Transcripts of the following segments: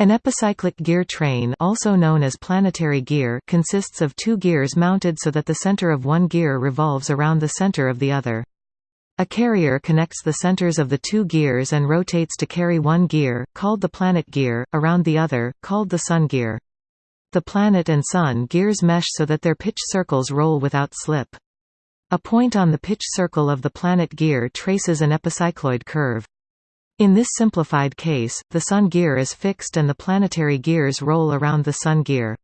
An epicyclic gear train also known as planetary gear consists of two gears mounted so that the center of one gear revolves around the center of the other. A carrier connects the centers of the two gears and rotates to carry one gear, called the planet gear, around the other, called the sun gear. The planet and sun gears mesh so that their pitch circles roll without slip. A point on the pitch circle of the planet gear traces an epicycloid curve. In this simplified case, the Sun gear is fixed and the planetary gears roll around the Sun gear.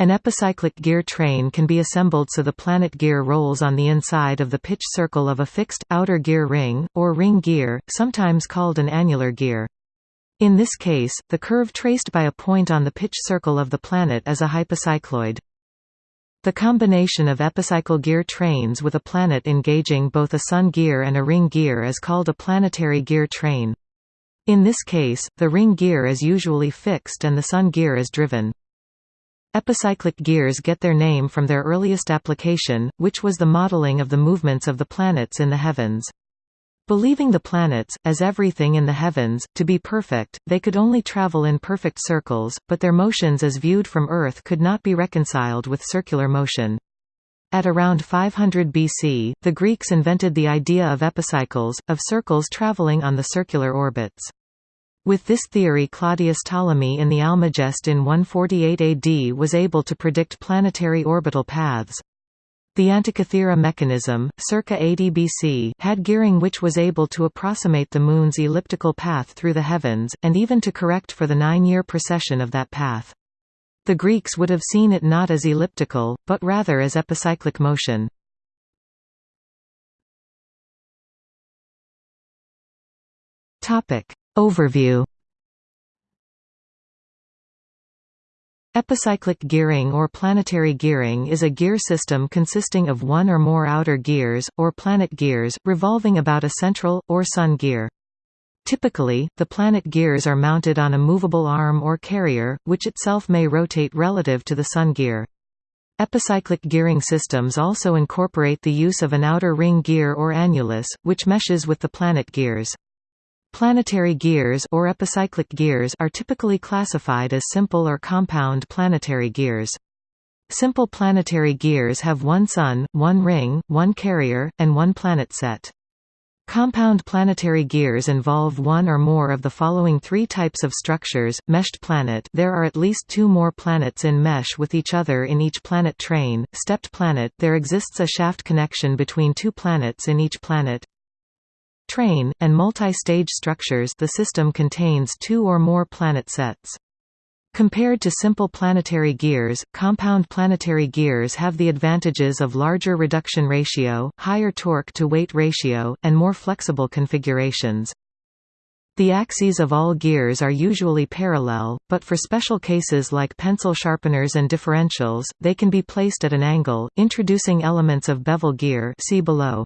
An epicyclic gear train can be assembled so the planet gear rolls on the inside of the pitch circle of a fixed, outer gear ring, or ring gear, sometimes called an annular gear. In this case, the curve traced by a point on the pitch circle of the planet is a hypocycloid. The combination of epicycle gear trains with a planet engaging both a sun gear and a ring gear is called a planetary gear train. In this case, the ring gear is usually fixed and the sun gear is driven. Epicyclic gears get their name from their earliest application, which was the modeling of the movements of the planets in the heavens. Believing the planets, as everything in the heavens, to be perfect, they could only travel in perfect circles, but their motions as viewed from Earth could not be reconciled with circular motion. At around 500 BC, the Greeks invented the idea of epicycles, of circles traveling on the circular orbits. With this theory Claudius Ptolemy in the Almagest in 148 AD was able to predict planetary orbital paths. The Antikythera mechanism, circa 80 BC, had gearing which was able to approximate the Moon's elliptical path through the heavens, and even to correct for the nine-year precession of that path. The Greeks would have seen it not as elliptical, but rather as epicyclic motion. Overview Epicyclic gearing or planetary gearing is a gear system consisting of one or more outer gears, or planet gears, revolving about a central, or sun gear. Typically, the planet gears are mounted on a movable arm or carrier, which itself may rotate relative to the sun gear. Epicyclic gearing systems also incorporate the use of an outer ring gear or annulus, which meshes with the planet gears. Planetary gears or epicyclic gears are typically classified as simple or compound planetary gears. Simple planetary gears have one sun, one ring, one carrier, and one planet set. Compound planetary gears involve one or more of the following three types of structures. Meshed planet there are at least two more planets in mesh with each other in each planet train. Stepped planet there exists a shaft connection between two planets in each planet train, and multi-stage structures the system contains two or more planet sets. Compared to simple planetary gears, compound planetary gears have the advantages of larger reduction ratio, higher torque-to-weight ratio, and more flexible configurations. The axes of all gears are usually parallel, but for special cases like pencil sharpeners and differentials, they can be placed at an angle, introducing elements of bevel gear see below.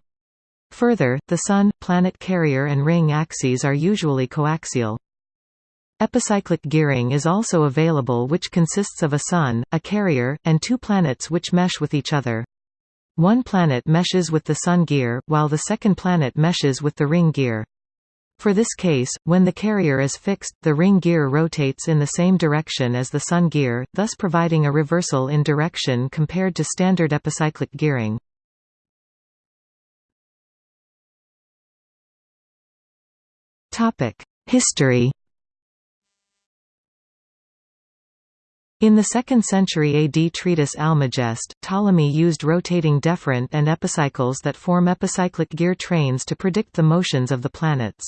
Further, the Sun, planet carrier and ring axes are usually coaxial. Epicyclic gearing is also available which consists of a Sun, a carrier, and two planets which mesh with each other. One planet meshes with the Sun gear, while the second planet meshes with the ring gear. For this case, when the carrier is fixed, the ring gear rotates in the same direction as the Sun gear, thus providing a reversal in direction compared to standard epicyclic gearing. History In the 2nd century AD treatise Almagest, Ptolemy used rotating deferent and epicycles that form epicyclic gear trains to predict the motions of the planets.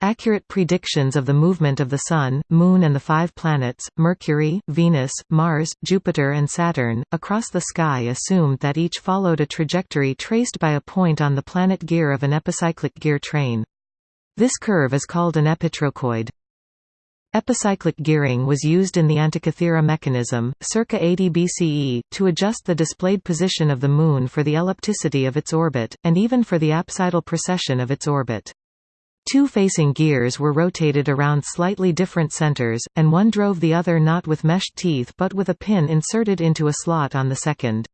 Accurate predictions of the movement of the Sun, Moon and the five planets, Mercury, Venus, Mars, Jupiter and Saturn, across the sky assumed that each followed a trajectory traced by a point on the planet gear of an epicyclic gear train. This curve is called an epitrochoid. Epicyclic gearing was used in the Antikythera mechanism, circa 80 BCE, to adjust the displayed position of the Moon for the ellipticity of its orbit, and even for the apsidal precession of its orbit. Two facing gears were rotated around slightly different centers, and one drove the other not with meshed teeth but with a pin inserted into a slot on the second.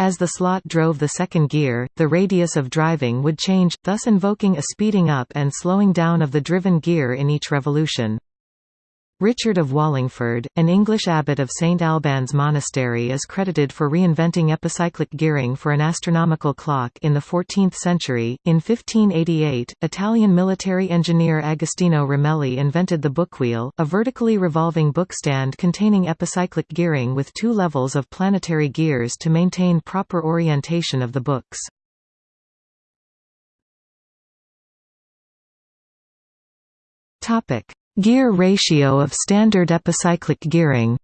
As the slot drove the second gear, the radius of driving would change, thus invoking a speeding up and slowing down of the driven gear in each revolution. Richard of Wallingford, an English abbot of St Albans Monastery is credited for reinventing epicyclic gearing for an astronomical clock in the 14th century. In 1588, Italian military engineer Agostino Ramelli invented the bookwheel, a vertically revolving bookstand containing epicyclic gearing with two levels of planetary gears to maintain proper orientation of the books. Topic: Gear ratio of standard epicyclic gearing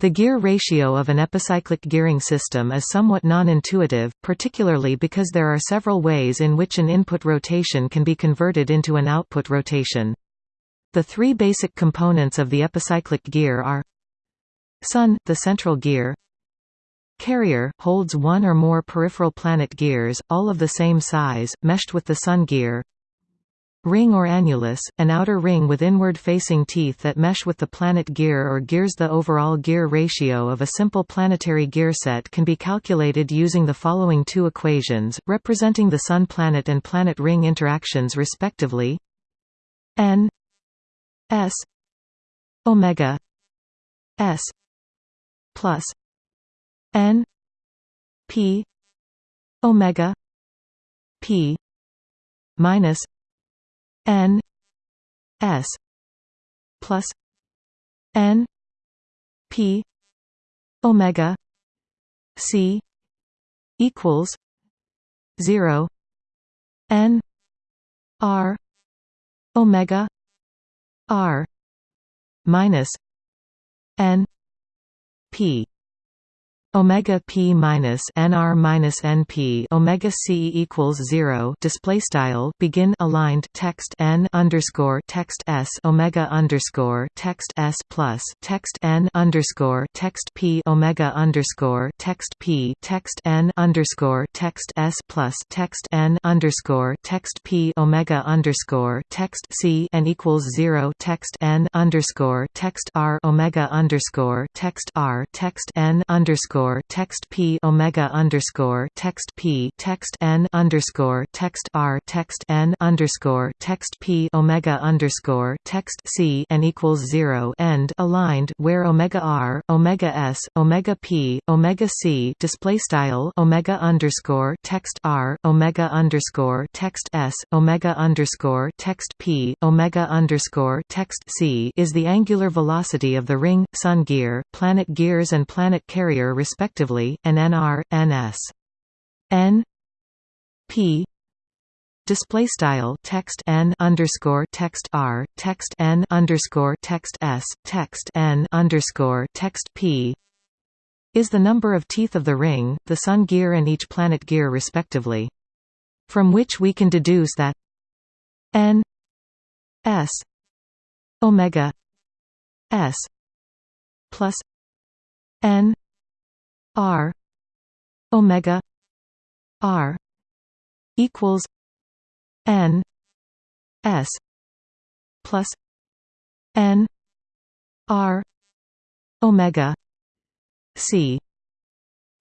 The gear ratio of an epicyclic gearing system is somewhat non-intuitive, particularly because there are several ways in which an input rotation can be converted into an output rotation. The three basic components of the epicyclic gear are Sun, the central gear Carrier, holds one or more peripheral planet gears, all of the same size, meshed with the Sun gear Ring or annulus, an outer ring with inward-facing teeth that mesh with the planet gear or gears. The overall gear ratio of a simple planetary gear set can be calculated using the following two equations, representing the Sun-planet and planet-ring interactions respectively. N s omega s plus n p omega p minus N S plus N P Omega C equals zero N R Omega R minus N P omega p minus nr minus np omega c equals zero display style begin aligned text n underscore text s omega underscore text s plus text n underscore text p omega underscore text p text n underscore text s plus text n underscore text p omega underscore text c and equals zero text n underscore text r omega underscore text r text n underscore underscore text p omega underscore text p text n underscore text r text n underscore text p omega underscore text c and equals zero end aligned where omega r omega s omega p omega c display style omega underscore text r omega underscore text s omega underscore text p omega underscore text c is the angular velocity of the ring sun gear planet gears and planet carrier respectively, and nr, ns. n p display style text n underscore text r text n underscore text s text n underscore text p is the number of teeth of the ring, the sun gear and each planet gear respectively. From which we can deduce that n s omega s plus n R omega R equals N S plus N R omega C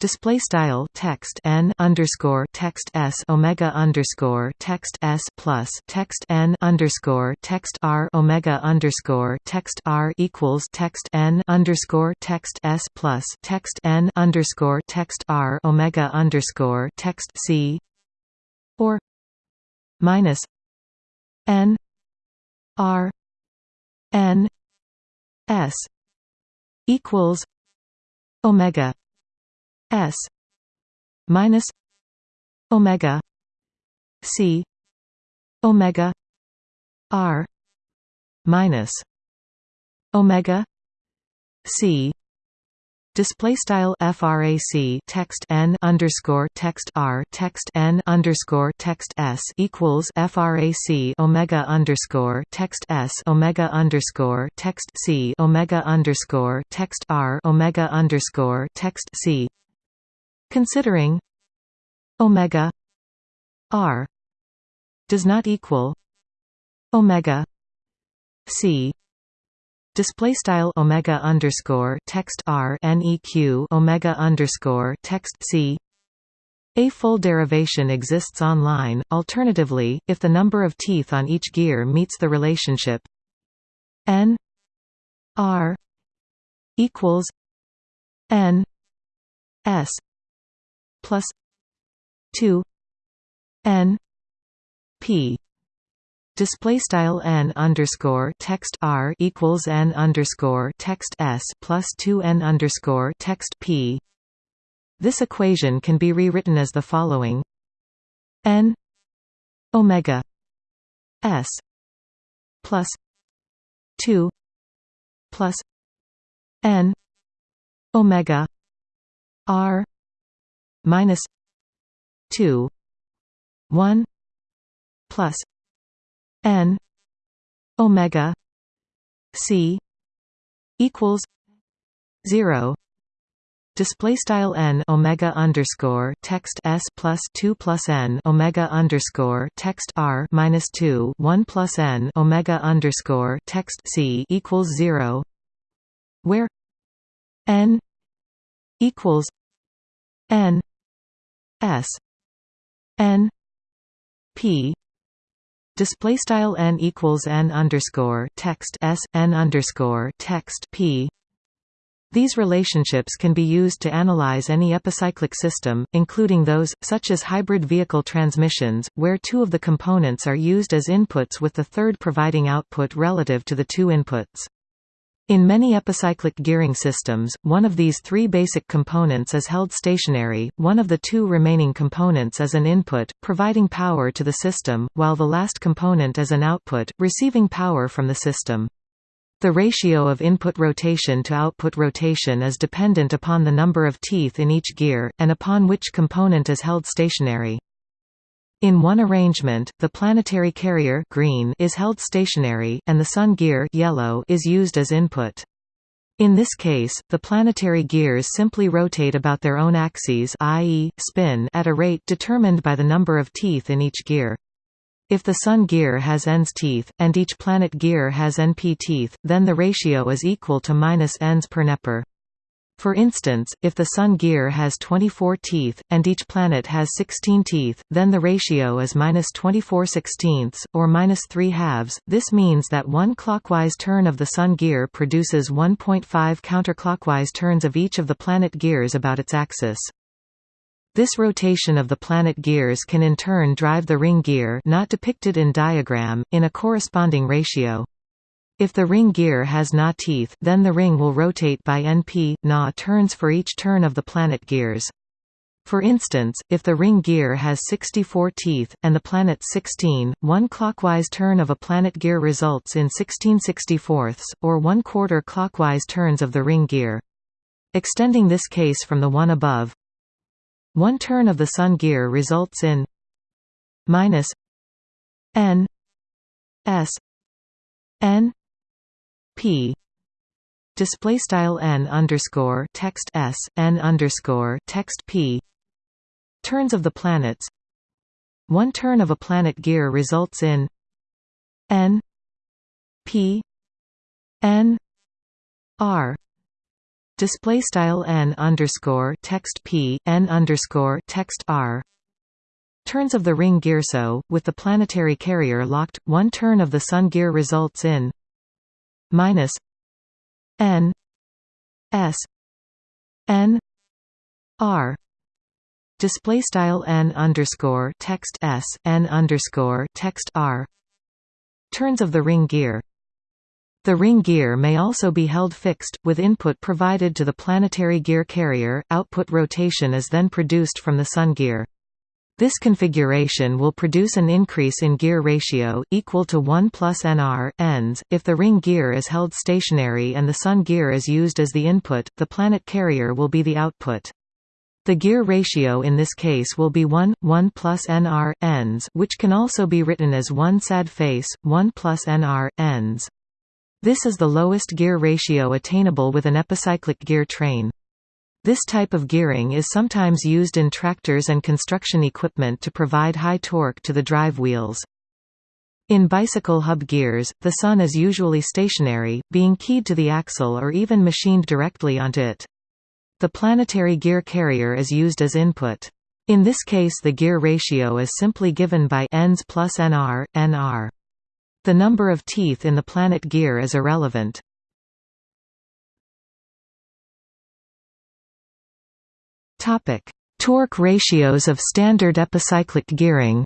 display style text n underscore text s omega underscore text s plus text n underscore text r omega underscore text r equals text n underscore text s plus text n underscore text r omega underscore text c or minus n r n s equals omega S minus Omega C Omega R minus Omega C. Display style frac text n underscore text r text n underscore text s equals frac omega underscore text s omega underscore text c omega underscore text r omega underscore text c Considering omega r does not equal omega c display style omega underscore text r neq omega underscore text c A full derivation exists online. Alternatively, if the number of teeth on each gear meets the relationship n r equals n s plus 2 n p. Display style n underscore text r equals n underscore text s plus 2 n underscore text p. This equation can be rewritten as the following. N omega s plus 2 plus n omega r minus 2 1 plus n omega c equals 0 Display style n omega underscore text s plus two plus n omega underscore text r minus two one plus n omega underscore text c equals zero, where n equals n s n p display style n equals n underscore text s n underscore text p these relationships can be used to analyze any epicyclic system, including those, such as hybrid vehicle transmissions, where two of the components are used as inputs with the third providing output relative to the two inputs. In many epicyclic gearing systems, one of these three basic components is held stationary, one of the two remaining components is an input, providing power to the system, while the last component is an output, receiving power from the system. The ratio of input rotation to output rotation is dependent upon the number of teeth in each gear, and upon which component is held stationary. In one arrangement, the planetary carrier green is held stationary, and the sun gear yellow is used as input. In this case, the planetary gears simply rotate about their own axes i.e., spin at a rate determined by the number of teeth in each gear. If the Sun gear has ns teeth, and each planet gear has np teeth, then the ratio is equal to minus ns per nepper. For instance, if the Sun gear has 24 teeth, and each planet has 16 teeth, then the ratio is minus 24 sixteenths, or minus 3 halves. This means that one clockwise turn of the Sun gear produces 1.5 counterclockwise turns of each of the planet gears about its axis. This rotation of the planet gears can in turn drive the ring gear not depicted in diagram, in a corresponding ratio. If the ring gear has Na teeth, then the ring will rotate by np, Na turns for each turn of the planet gears. For instance, if the ring gear has 64 teeth, and the planet 16, one clockwise turn of a planet gear results in 16 64ths, or one quarter clockwise turns of the ring gear. Extending this case from the one above, one turn of the Sun gear results in minus n s n p. Display style n underscore text s n underscore text p. Turns of the planets. One turn of a planet gear results in n p n r. Display style n underscore text p n underscore text r. Turns of the ring gear so with the planetary carrier locked one turn of the sun gear results in minus n s n r. Display style n underscore text s n underscore text r. Turns of the ring gear. The ring gear may also be held fixed, with input provided to the planetary gear carrier, output rotation is then produced from the sun gear. This configuration will produce an increase in gear ratio, equal to 1 plus nr, ends. If the ring gear is held stationary and the sun gear is used as the input, the planet carrier will be the output. The gear ratio in this case will be 1, 1 plus nr, ends which can also be written as 1 sad face, 1 plus nr, ends. This is the lowest gear ratio attainable with an epicyclic gear train. This type of gearing is sometimes used in tractors and construction equipment to provide high torque to the drive wheels. In bicycle hub gears, the sun is usually stationary, being keyed to the axle or even machined directly onto it. The planetary gear carrier is used as input. In this case the gear ratio is simply given by ns plus nr, nr. The number of teeth in the planet gear is irrelevant. Topic: Torque ratios of standard epicyclic gearing.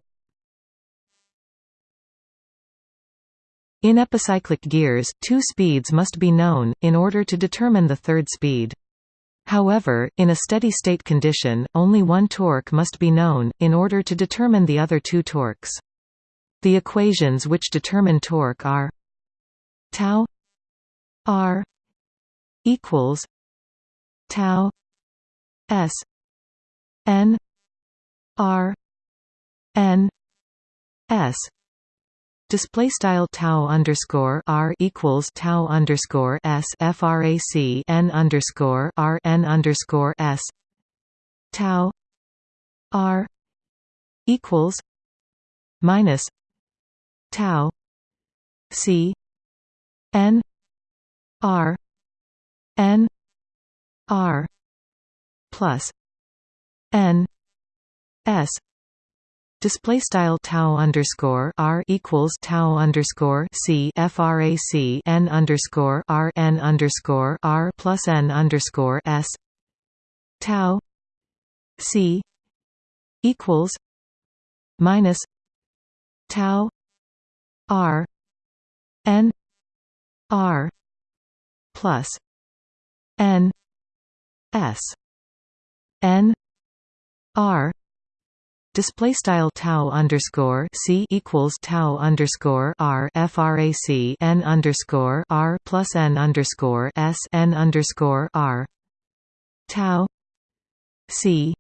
In epicyclic gears, two speeds must be known, in order to determine the third speed. However, in a steady-state condition, only one torque must be known, in order to determine the other two torques. The equations which determine torque are tau r equals tau s n r n s. Display style tau underscore r equals tau underscore s frac n underscore r n underscore s. Tau r equals minus tau c n r n r plus n s. Display style tau underscore r equals tau underscore c frac n underscore r n underscore r plus n underscore s. Tau c equals minus tau r n r plus n s n r display style tau underscore c equals tau underscore r frac n underscore r plus n underscore s n underscore r. Tau c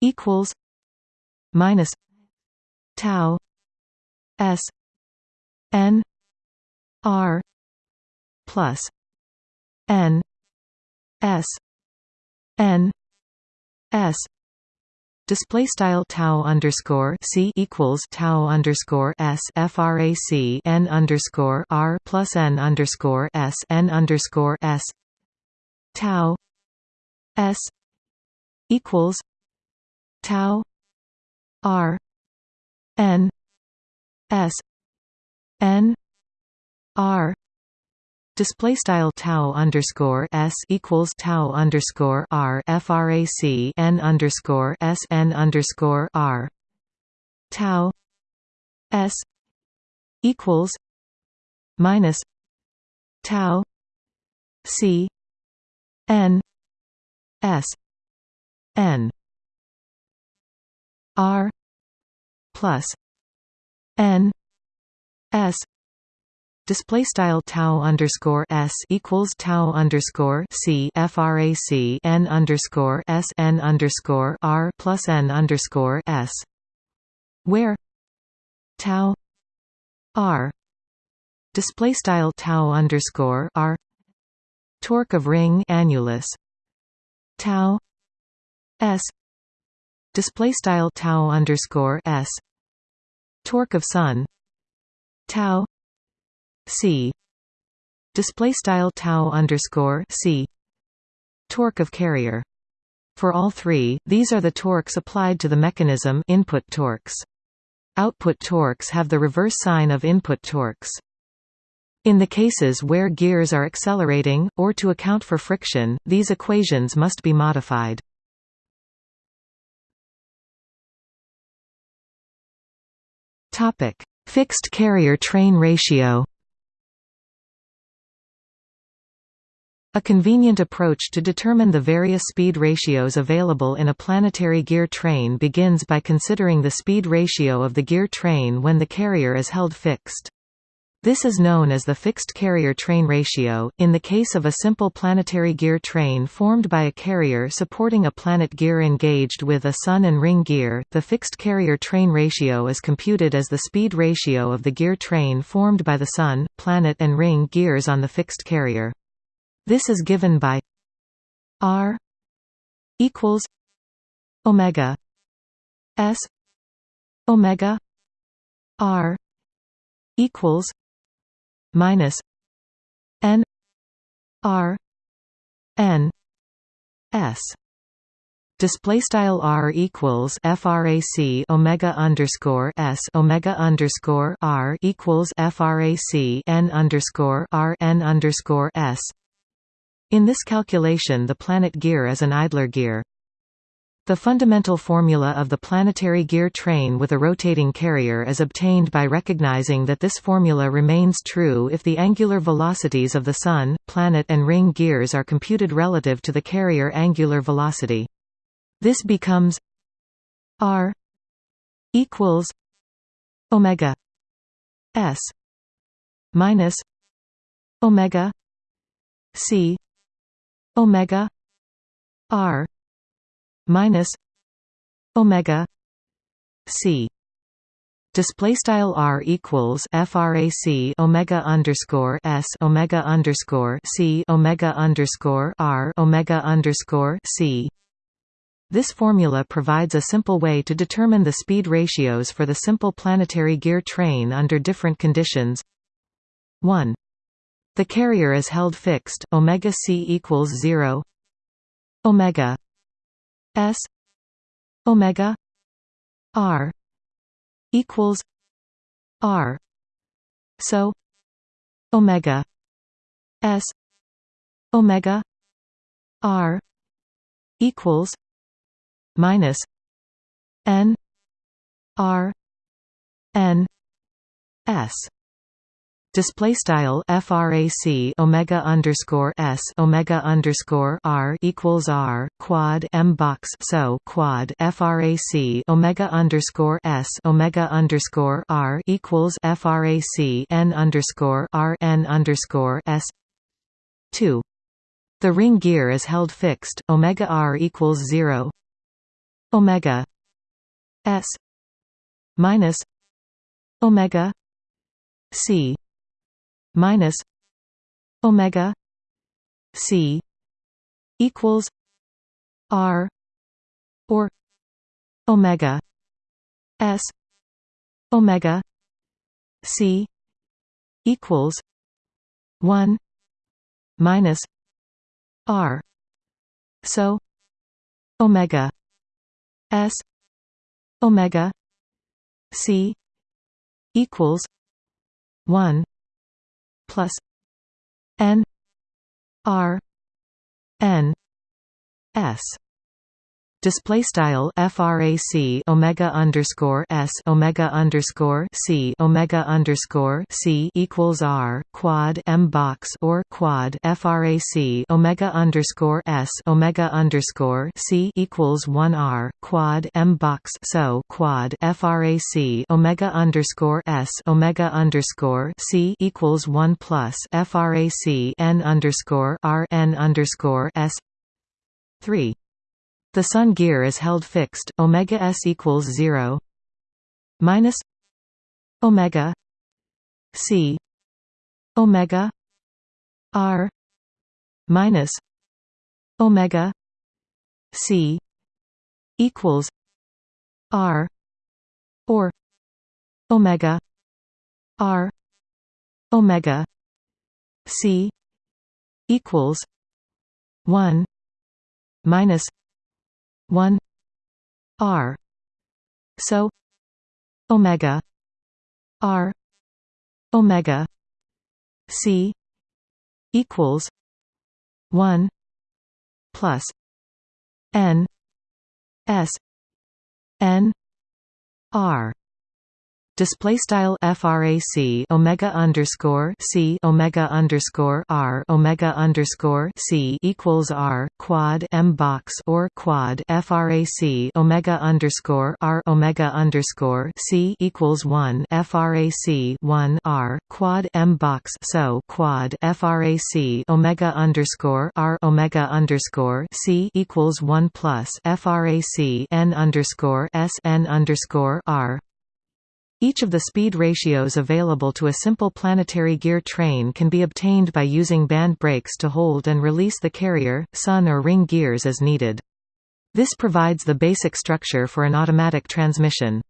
equals minus tau s n r plus n s n s. Display style tau underscore c equals tau underscore s frac n underscore r plus n underscore s n underscore s. Tau s equals tau r n s n r Display style tau underscore s equals tau underscore r frac n underscore s n underscore r. Tau s equals minus tau c n s n r plus n s Display style tau underscore s equals tau underscore c frac n underscore s n underscore r plus n underscore s, where tau r display style tau underscore r torque of ring annulus tau s display style tau underscore s torque of sun tau c. Display style tau underscore c. Torque of carrier. For all three these are the torques applied to the mechanism input torques. Output torques have the reverse sign of input torques. In the cases where gears are accelerating, or to account for friction, these equations must be modified. topic. Fixed carrier train ratio A convenient approach to determine the various speed ratios available in a planetary gear train begins by considering the speed ratio of the gear train when the carrier is held fixed. This is known as the fixed carrier train ratio. In the case of a simple planetary gear train formed by a carrier supporting a planet gear engaged with a sun and ring gear, the fixed carrier train ratio is computed as the speed ratio of the gear train formed by the sun, planet and ring gears on the fixed carrier. This is given by R equals Omega S Omega R equals minus N R N S Display style r equals frac omega underscore s omega underscore r equals frac n underscore r n underscore s. In this calculation, the planet gear is an idler gear. The fundamental formula of the planetary gear train with a rotating carrier is obtained by recognizing that this formula remains true if the angular velocities of the Sun, planet and ring gears are computed relative to the carrier angular velocity. This becomes R equals Omega S minus Omega C Omega R minus Omega C display style r equals frac omega underscore s omega underscore c omega underscore r omega underscore c this formula provides a simple way to determine the speed ratios for the simple planetary gear train under different conditions. 1. The carrier is held fixed, omega c equals 0. Omega s omega r equals r. So omega s omega r equals minus n r n s display style frac omega underscore s omega underscore r equals r quad m box so quad frac omega underscore s omega underscore r equals frac n underscore r n underscore s two. The ring gear is held fixed. Omega r equals zero omega s minus omega c minus omega c equals r or omega s omega c equals 1 minus r. So omega S omega C equals one plus N R N S display style frac omega underscore s omega underscore c omega underscore c equals r quad m box or quad frac omega underscore s omega underscore c equals one r quad m box. So quad frac omega underscore s omega underscore c equals one plus frac n underscore r n underscore s. Three the Sun gear is held fixed, omega s equals 0 minus omega c omega r minus omega c equals r or omega r omega c equals 1 minus 1 r so omega r omega c equals 1 plus n s n r display style frac omega underscore c omega underscore r omega underscore c equals r quad m box or quad frac omega underscore r omega underscore c equals one frac one r quad m box. So quad frac omega underscore r omega underscore c equals one plus frac n underscore s n underscore r each of the speed ratios available to a simple planetary gear train can be obtained by using band brakes to hold and release the carrier, sun or ring gears as needed. This provides the basic structure for an automatic transmission.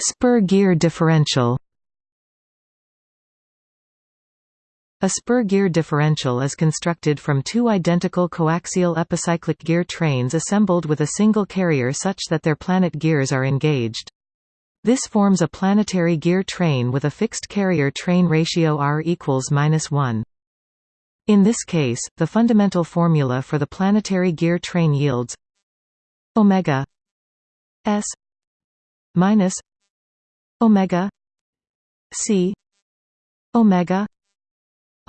Spur gear differential A spur gear differential is constructed from two identical coaxial epicyclic gear trains assembled with a single carrier such that their planet gears are engaged. This forms a planetary gear train with a fixed carrier train ratio R equals 1. In this case, the fundamental formula for the planetary gear train yields omega s minus omega c omega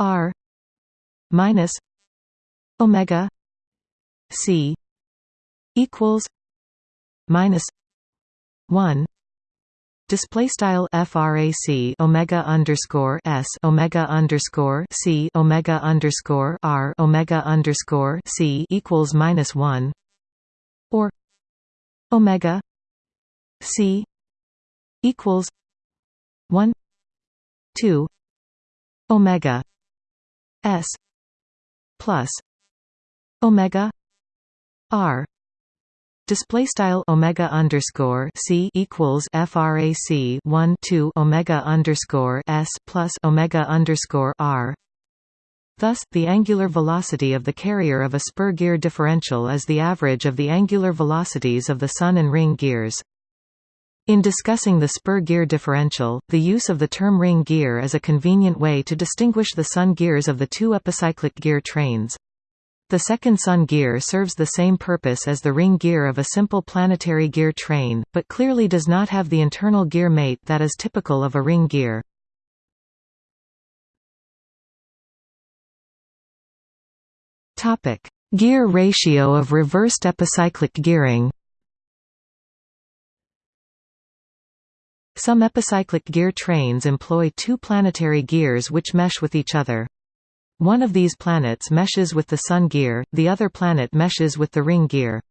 r minus omega c equals minus 1 Display style frac omega underscore s omega underscore c omega underscore r omega underscore c equals minus one or omega c equals one two omega s plus omega r display style omega underscore c equals frac 1 2 omega underscore s plus omega underscore r Thus, the angular velocity of the carrier of a spur gear differential is the average of the angular velocities of the sun and ring gears. In discussing the spur gear differential, the use of the term ring gear is a convenient way to distinguish the sun gears of the two epicyclic gear trains. The second sun gear serves the same purpose as the ring gear of a simple planetary gear train, but clearly does not have the internal gear mate that is typical of a ring gear. Gear ratio of reversed epicyclic gearing. Some epicyclic gear trains employ two planetary gears which mesh with each other. One of these planets meshes with the Sun gear, the other planet meshes with the ring gear.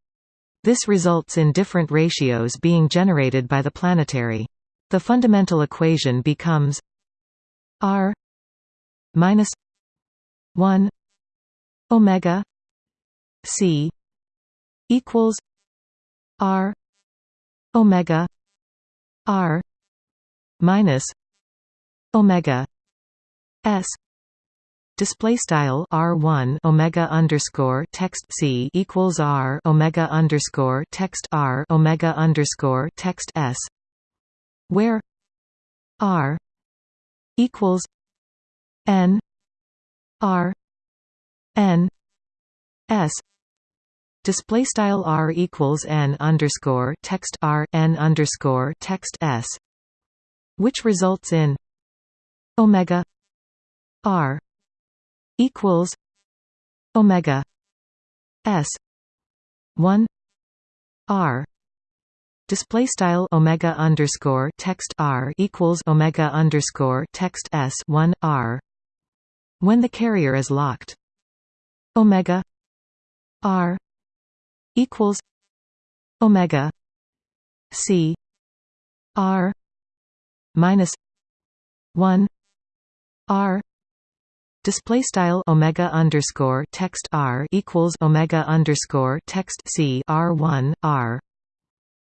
This results in different ratios being generated by the planetary. The fundamental equation becomes r minus 1 omega c equals r omega r minus omega s. Display style r1 omega underscore text c equals r omega underscore text r omega underscore text s where r equals n r n s. Display style r equals n underscore text r n underscore text s which results in omega r equals omega s 1 r. Display style omega underscore text r equals omega underscore text s 1 r. When the carrier is locked omega r equals omega c r minus 1 r display style omega underscore text r equals omega underscore text c r 1 r.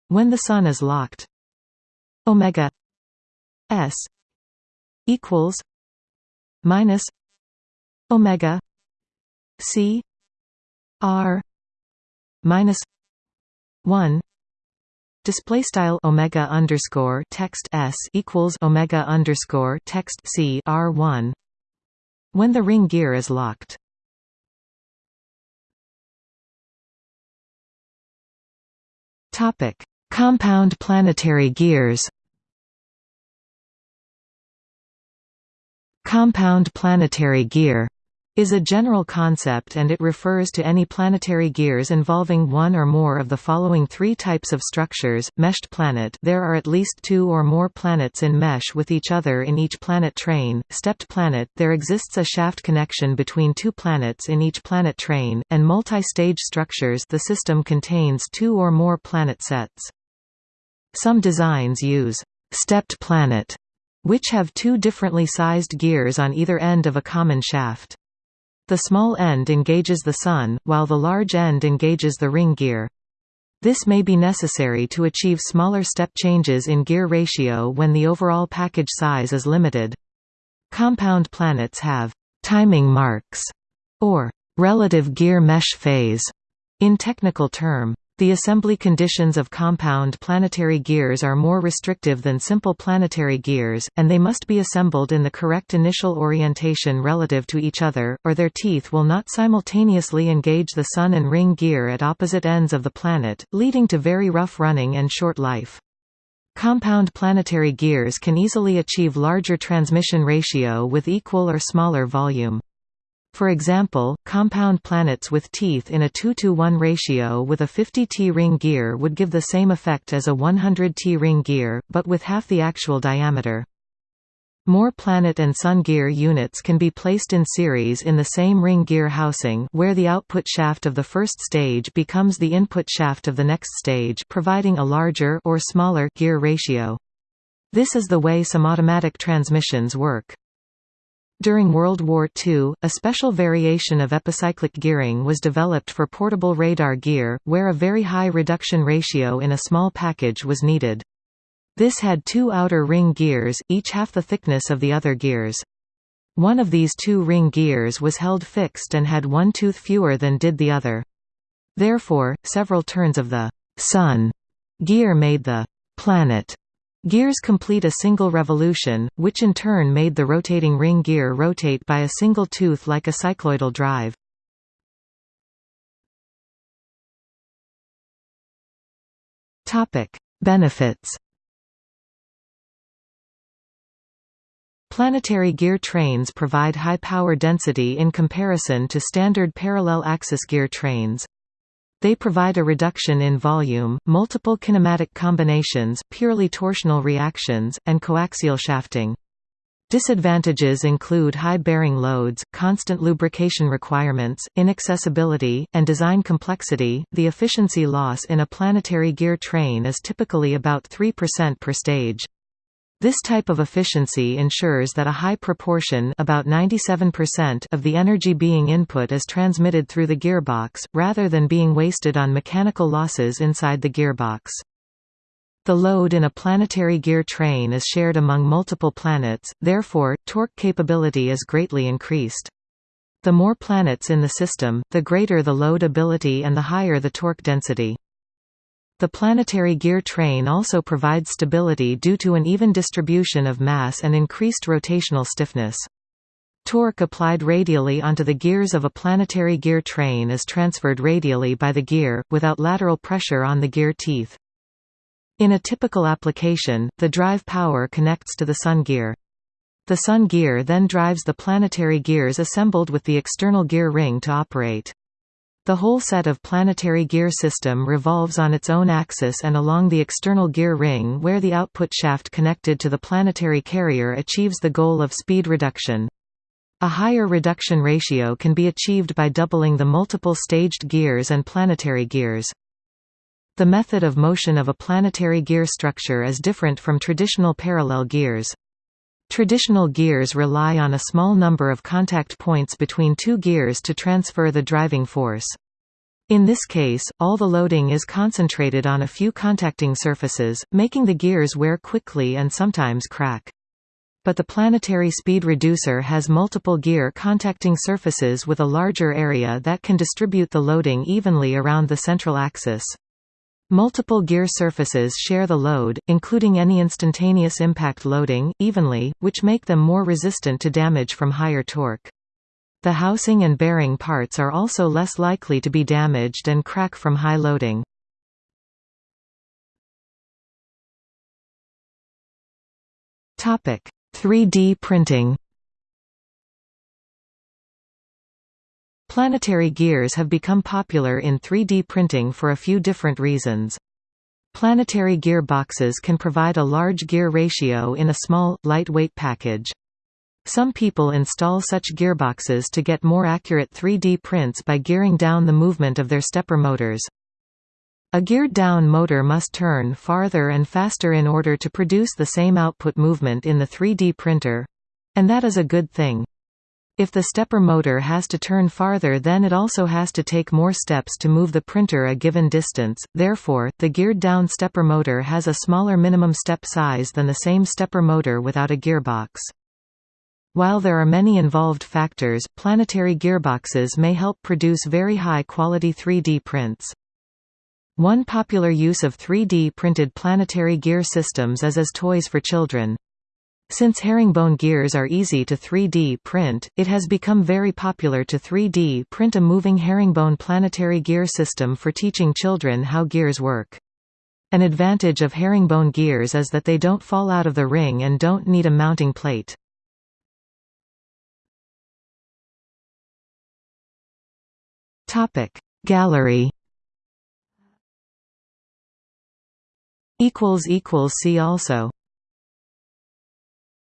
When the sun is locked omega s equals minus omega C R minus one display style omega underscore text s equals omega underscore text c r one when the ring gear is locked. Topic: Compound planetary gears. Compound planetary gear is a general concept and it refers to any planetary gears involving one or more of the following three types of structures, meshed planet there are at least two or more planets in mesh with each other in each planet train, stepped planet there exists a shaft connection between two planets in each planet train, and multi-stage structures the system contains two or more planet sets. Some designs use «stepped planet» which have two differently sized gears on either end of a common shaft. The small end engages the Sun, while the large end engages the ring gear. This may be necessary to achieve smaller step changes in gear ratio when the overall package size is limited. Compound planets have timing marks, or relative gear mesh phase in technical term. The assembly conditions of compound planetary gears are more restrictive than simple planetary gears, and they must be assembled in the correct initial orientation relative to each other, or their teeth will not simultaneously engage the Sun and ring gear at opposite ends of the planet, leading to very rough running and short life. Compound planetary gears can easily achieve larger transmission ratio with equal or smaller volume. For example, compound planets with teeth in a 2 to 1 ratio with a 50 T-ring gear would give the same effect as a 100 T-ring gear, but with half the actual diameter. More planet and sun gear units can be placed in series in the same ring gear housing where the output shaft of the first stage becomes the input shaft of the next stage providing a larger or smaller gear ratio. This is the way some automatic transmissions work. During World War II, a special variation of epicyclic gearing was developed for portable radar gear, where a very high reduction ratio in a small package was needed. This had two outer ring gears, each half the thickness of the other gears. One of these two ring gears was held fixed and had one tooth fewer than did the other. Therefore, several turns of the «sun» gear made the «planet» Gears complete a single revolution, which in turn made the rotating ring gear rotate by a single tooth like a cycloidal drive. Benefits Planetary gear trains provide high power density in comparison to standard parallel axis gear trains. They provide a reduction in volume, multiple kinematic combinations purely torsional reactions, and coaxial shafting. Disadvantages include high bearing loads, constant lubrication requirements, inaccessibility, and design complexity. The efficiency loss in a planetary gear train is typically about 3% per stage. This type of efficiency ensures that a high proportion about 97% of the energy being input is transmitted through the gearbox, rather than being wasted on mechanical losses inside the gearbox. The load in a planetary gear train is shared among multiple planets, therefore, torque capability is greatly increased. The more planets in the system, the greater the load ability and the higher the torque density. The planetary gear train also provides stability due to an even distribution of mass and increased rotational stiffness. Torque applied radially onto the gears of a planetary gear train is transferred radially by the gear, without lateral pressure on the gear teeth. In a typical application, the drive power connects to the sun gear. The sun gear then drives the planetary gears assembled with the external gear ring to operate. The whole set of planetary gear system revolves on its own axis and along the external gear ring where the output shaft connected to the planetary carrier achieves the goal of speed reduction. A higher reduction ratio can be achieved by doubling the multiple staged gears and planetary gears. The method of motion of a planetary gear structure is different from traditional parallel gears. Traditional gears rely on a small number of contact points between two gears to transfer the driving force. In this case, all the loading is concentrated on a few contacting surfaces, making the gears wear quickly and sometimes crack. But the planetary speed reducer has multiple gear contacting surfaces with a larger area that can distribute the loading evenly around the central axis. Multiple gear surfaces share the load, including any instantaneous impact loading, evenly, which make them more resistant to damage from higher torque. The housing and bearing parts are also less likely to be damaged and crack from high loading. Topic: 3D printing. Planetary gears have become popular in 3D printing for a few different reasons. Planetary gearboxes can provide a large gear ratio in a small, lightweight package. Some people install such gearboxes to get more accurate 3D prints by gearing down the movement of their stepper motors. A geared-down motor must turn farther and faster in order to produce the same output movement in the 3D printer—and that is a good thing. If the stepper motor has to turn farther then it also has to take more steps to move the printer a given distance, therefore, the geared-down stepper motor has a smaller minimum step size than the same stepper motor without a gearbox. While there are many involved factors, planetary gearboxes may help produce very high-quality 3D prints. One popular use of 3D printed planetary gear systems is as toys for children. Since herringbone gears are easy to 3D print, it has become very popular to 3D print a moving herringbone planetary gear system for teaching children how gears work. An advantage of herringbone gears is that they don't fall out of the ring and don't need a mounting plate. Gallery See also